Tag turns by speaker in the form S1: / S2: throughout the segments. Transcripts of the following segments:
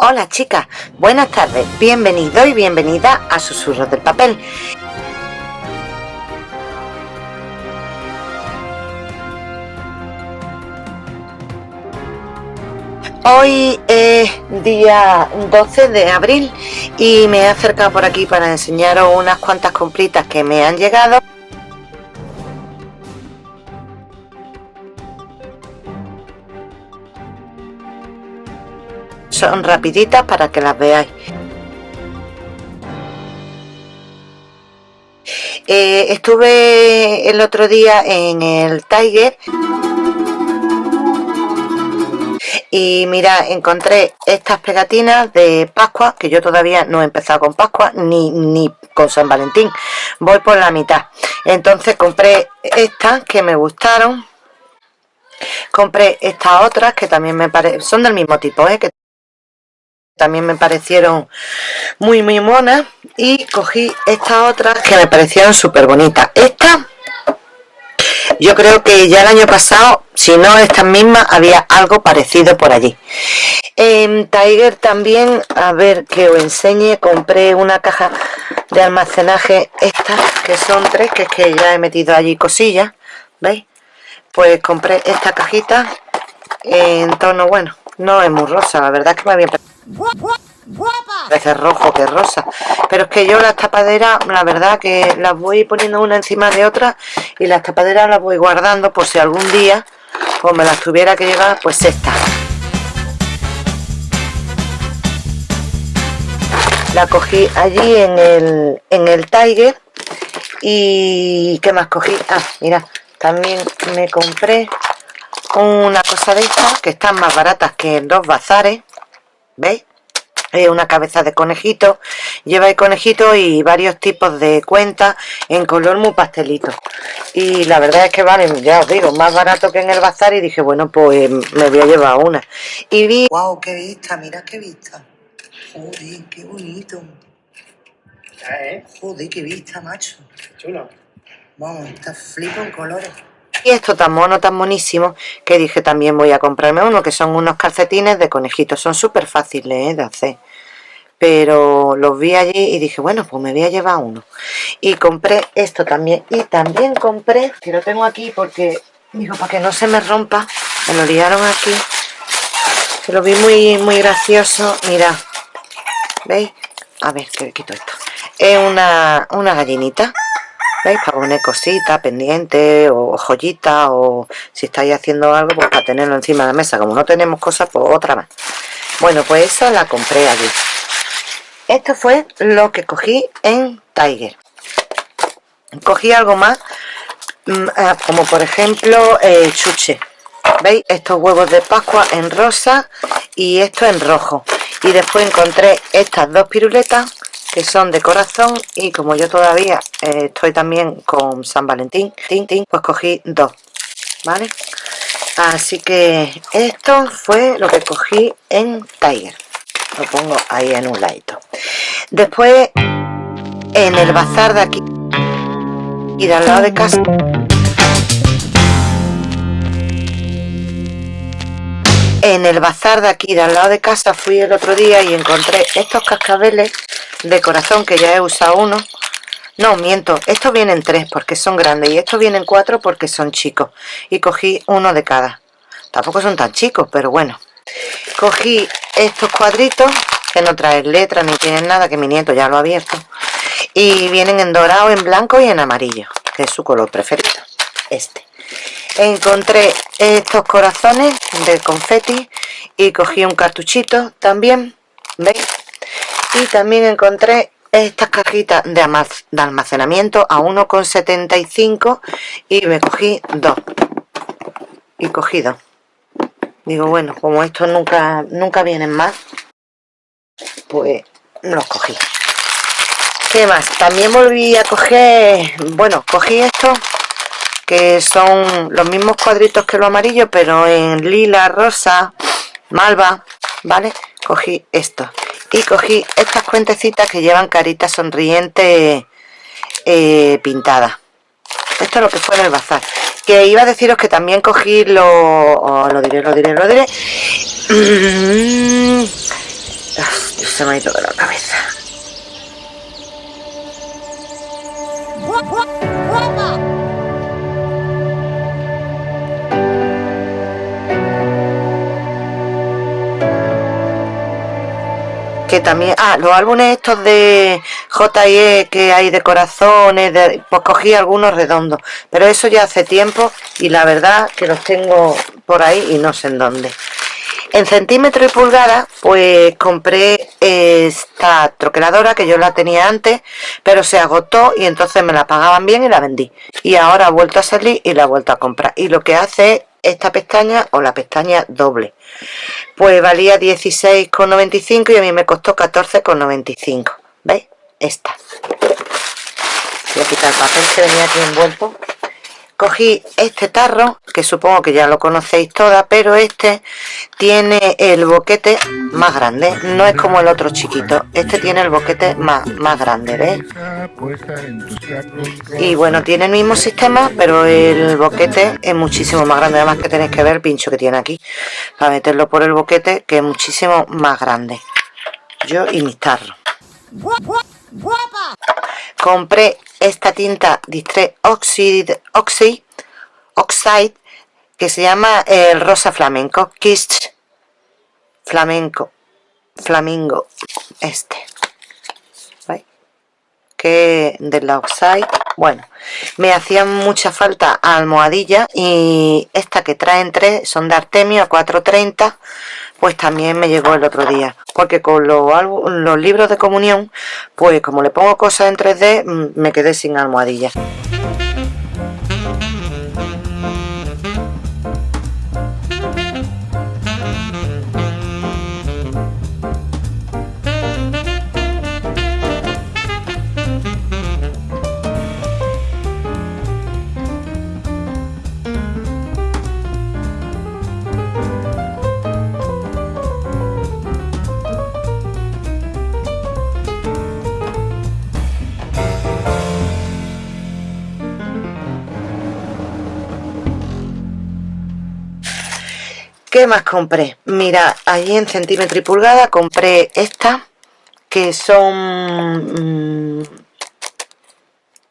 S1: Hola chicas, buenas tardes, bienvenido y bienvenida a Susurros del Papel. Hoy es día 12 de abril y me he acercado por aquí para enseñaros unas cuantas compritas que me han llegado. Son rapiditas para que las veáis. Eh, estuve el otro día en el Tiger y mira encontré estas pegatinas de Pascua que yo todavía no he empezado con Pascua ni, ni con San Valentín voy por la mitad entonces compré estas que me gustaron compré estas otras que también me parecen son del mismo tipo ¿eh? que también me parecieron muy muy monas y cogí estas otras que me parecieron súper bonitas esta yo creo que ya el año pasado si no estas mismas había algo parecido por allí. En Tiger también a ver que os enseñe compré una caja de almacenaje estas que son tres que es que ya he metido allí cosillas veis pues compré esta cajita en tono bueno no es muy rosa la verdad es que me había Parece rojo que rosa. Pero es que yo las tapaderas, la verdad que las voy poniendo una encima de otra y las tapaderas las voy guardando por si algún día o me las tuviera que llevar, pues esta. La cogí allí en el, en el Tiger y ¿qué más cogí? Ah, mira, también me compré una cosa de estas que están más baratas que en dos bazares ¿veis? Es una cabeza de conejito lleva el conejito y varios tipos de cuentas en color muy pastelito y la verdad es que vale, ya os digo, más barato que en el bazar y dije, bueno, pues me voy a llevar una y vi... ¡Wow! ¡Qué vista! Mira qué vista Joder, qué bonito ¿Eh? Joder, qué vista, macho Chulo Vamos, está flipo en colores y esto tan mono, tan monísimo, que dije también voy a comprarme uno, que son unos calcetines de conejitos. Son súper fáciles ¿eh? de hacer. Pero los vi allí y dije, bueno, pues me voy a llevar uno. Y compré esto también. Y también compré, que lo tengo aquí porque, digo, para que no se me rompa, me lo liaron aquí. Que lo vi muy, muy gracioso. Mira, ¿veis? A ver, que quito esto. Es una, una gallinita ¿Veis? Para poner cositas, pendientes o joyitas o si estáis haciendo algo, pues para tenerlo encima de la mesa. Como no tenemos cosas, pues otra más. Bueno, pues esa la compré allí. Esto fue lo que cogí en Tiger. Cogí algo más, mm, ah, como por ejemplo el chuche. ¿Veis? Estos huevos de Pascua en rosa y esto en rojo. Y después encontré estas dos piruletas son de corazón y como yo todavía eh, estoy también con San Valentín pues cogí dos vale así que esto fue lo que cogí en Tiger. Lo pongo ahí en un ladito. Después en el bazar de aquí y de al lado de casa en el bazar de aquí de al lado de casa fui el otro día y encontré estos cascabeles de corazón que ya he usado uno. No, miento, estos vienen tres porque son grandes y estos vienen cuatro porque son chicos. Y cogí uno de cada. Tampoco son tan chicos, pero bueno. Cogí estos cuadritos que no traen letras ni tienen nada que mi nieto ya lo ha abierto y vienen en dorado, en blanco y en amarillo que es su color preferido este encontré estos corazones de confeti y cogí un cartuchito también ¿veis? y también encontré estas cajitas de, almacenamiento a 1,75 y me cogí dos y cogí dos digo bueno como estos nunca nunca vienen más pues los cogí ¿qué más? también volví a coger bueno cogí estos que son los mismos cuadritos que lo amarillo pero en lila, rosa, malva ¿vale? cogí estos y cogí estas cuentecitas que llevan caritas sonrientes eh, pintadas esto es lo que fue en el bazar. Que iba a deciros que también cogí lo oh, lo diré, lo diré, lo diré. Se me ha ido de la cabeza que también ah los álbumes estos de J.E. que hay de corazones pues cogí algunos redondos pero eso ya hace tiempo y la verdad que los tengo por ahí y no sé en dónde en centímetro y pulgada pues compré esta troqueladora que yo la tenía antes pero se agotó y entonces me la pagaban bien y la vendí y ahora ha vuelto a salir y la he vuelto a comprar y lo que hace es esta pestaña o la pestaña doble. Pues valía 16,95 y a mí me costó 14,95 ¿veis? esta. Voy a quitar el papel que venía aquí envuelto cogí este tarro que supongo que ya lo conocéis todas pero este tiene el boquete más grande. No es como el otro chiquito. Este tiene el boquete más, más grande ¿ves? y bueno tiene el mismo sistema pero el boquete es muchísimo más grande. Además que tenéis que ver el pincho que tiene aquí para meterlo por el boquete que es muchísimo más grande. Yo y mis tarros compré esta tinta Distress Oxide, que se llama el rosa flamenco Kiss flamenco flamingo este que de la Oxide bueno me hacían mucha falta almohadilla y esta que traen tres son de Artemio a 4.30 pues también me llegó el otro día. Porque con los, los libros de comunión pues como le pongo cosas en 3D mm, me quedé sin almohadilla ¿Qué más compré? Mira, ahí en centímetro y pulgada compré esta que son... Mm,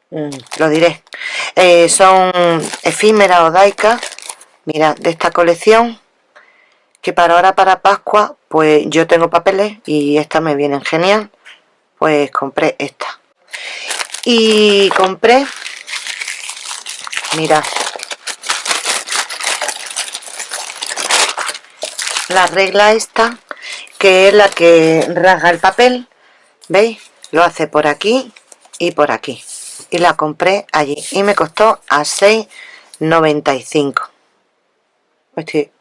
S1: mm, lo diré. Eh, son efímeras o daicas. Mira, de esta colección. Que para ahora, para Pascua, pues yo tengo papeles y estas me vienen genial. Pues compré esta. Y compré... Mira, la regla esta que es la que rasga el papel veis lo hace por aquí y por aquí. Y la compré allí. Y me costó a 6,95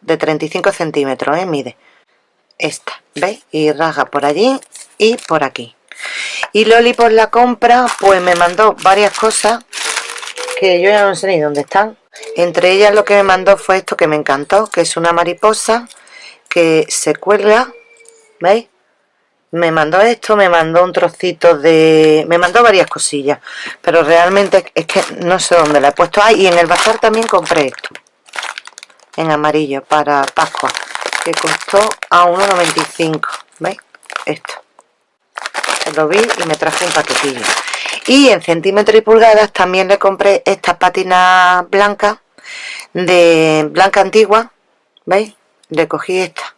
S1: de 35 centímetros ¿eh? mide. Esta veis y rasga por allí y por aquí. Y Loli por la compra pues me mandó varias cosas que yo ya no sé ni dónde están. Entre ellas lo que me mandó fue esto que me encantó que es una mariposa que se cuelga ¿veis? me mandó esto, me mandó un trocito de... me mandó varias cosillas pero realmente es que no sé dónde la he puesto ah, y en el bazar también compré esto en amarillo para Pascua que costó a 1,95 ¿veis? esto lo vi y me traje un paquetillo y en centímetros y pulgadas también le compré estas patinas blancas de blanca antigua ¿veis? Le cogí esta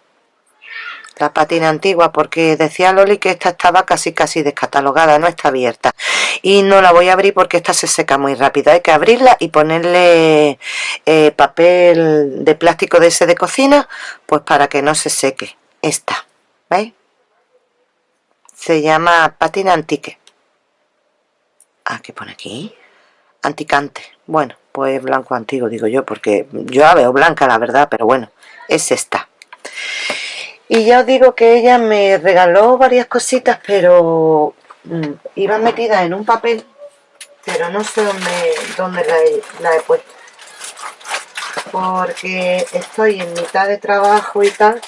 S1: la patina antigua porque decía Loli que esta estaba casi casi descatalogada, no está abierta. Y no la voy a abrir porque esta se seca muy rápido, hay que abrirla y ponerle eh, papel de plástico de ese de cocina pues para que no se seque. Esta, ¿veis? se llama patina antique. Ah, ¿qué pone aquí? anticante, bueno pues blanco antiguo digo yo porque yo la veo blanca la verdad pero bueno es esta. Y ya os digo que ella me regaló varias cositas pero mm, iban metidas en un papel pero no sé dónde, dónde la, he, puesto. Porque estoy en mitad de trabajo y tal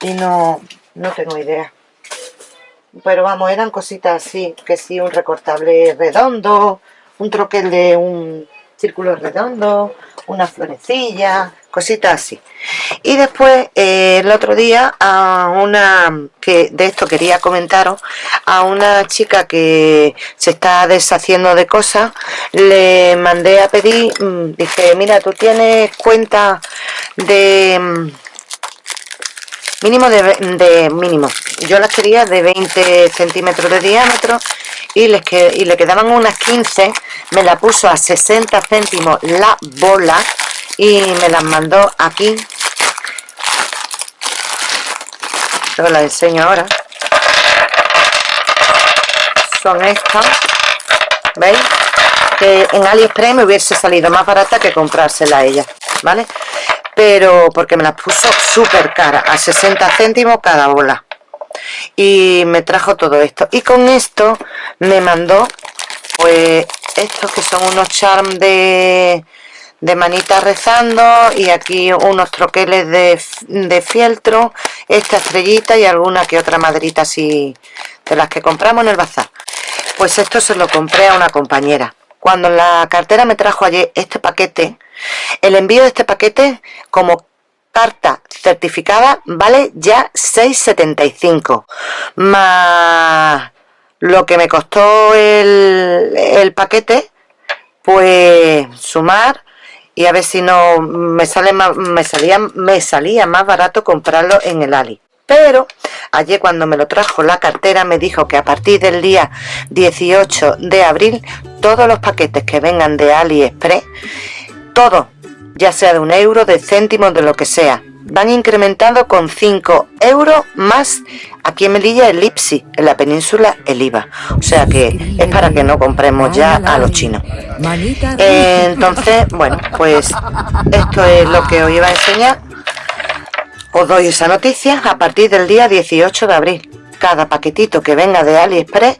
S1: y no, no tengo idea. Pero vamos, eran cositas así que sí, un recortable redondo un troquel de un círculo redondo una florecilla cositas así. Y después eh, el otro día a una que de esto quería comentaros a una chica que se está deshaciendo de cosas le mandé a pedir mm, dije mira tú tienes cuenta de mm, mínimo de, mínimo yo las quería de 20 centímetros de diámetro y, les que, y le quedaban unas 15 me la puso a 60 céntimos la bola y me las mandó aquí os las enseño ahora son estas ¿veis? que en Aliexpress me hubiese salido más barata que comprársela a ella ¿vale? pero porque me las puso súper cara a 60 céntimos cada bola y me trajo todo esto y con esto me mandó pues estos que son unos charms de de manita rezando y aquí unos troqueles de, de fieltro, esta estrellita y alguna que otra maderita así de las que compramos en el bazar. Pues esto se lo compré a una compañera. Cuando la cartera me trajo ayer este paquete, el envío de este paquete como carta certificada vale ya 6,75 más lo que me costó el, el paquete pues sumar y a ver si no me sale más, me salía me salía más barato comprarlo en el Ali. Pero ayer cuando me lo trajo la cartera me dijo que a partir del día 18 de abril todos los paquetes que vengan de AliExpress todos ya sea de un euro, de céntimos, de lo que sea van incrementando con 5 euros más aquí en Melilla el Lipsi, en la península el IVA. O sea que es para que no compremos ya a los chinos. entonces, bueno, pues esto es lo que os iba a enseñar. Os doy esa noticia a partir del día 18 de abril. Cada paquetito que venga de AliExpress,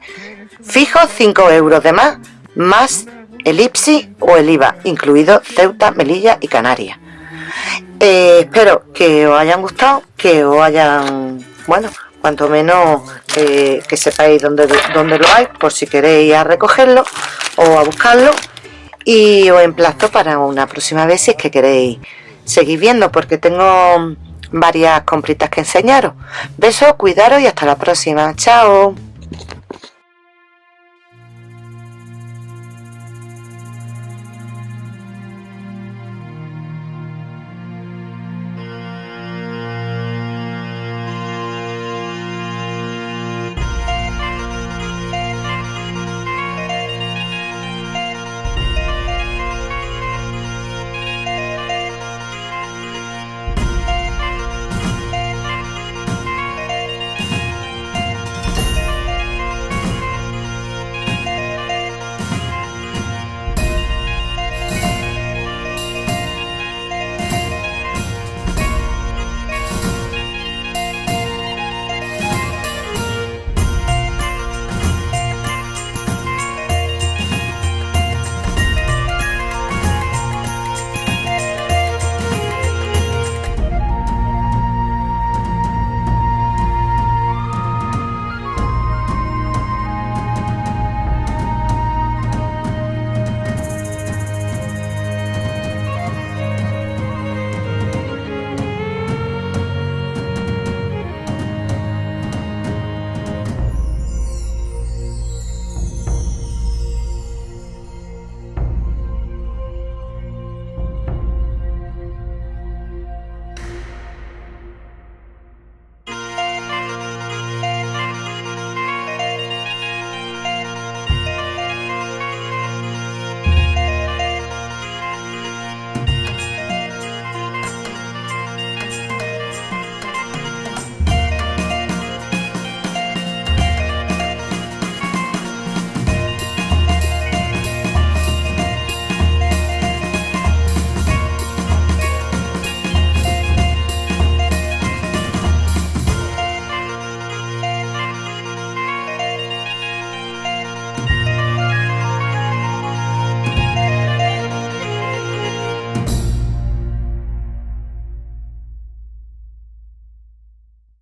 S1: fijo 5 euros de más, más el IPSI o el IVA, incluido Ceuta, Melilla y Canarias. Eh, espero que os hayan gustado, que os hayan, bueno, cuanto menos eh, que sepáis dónde, dónde lo hay, por si queréis a recogerlo o a buscarlo. Y os emplazo para una próxima vez si es que queréis seguir viendo, porque tengo varias compritas que enseñaros. Besos, cuidaros y hasta la próxima. Chao.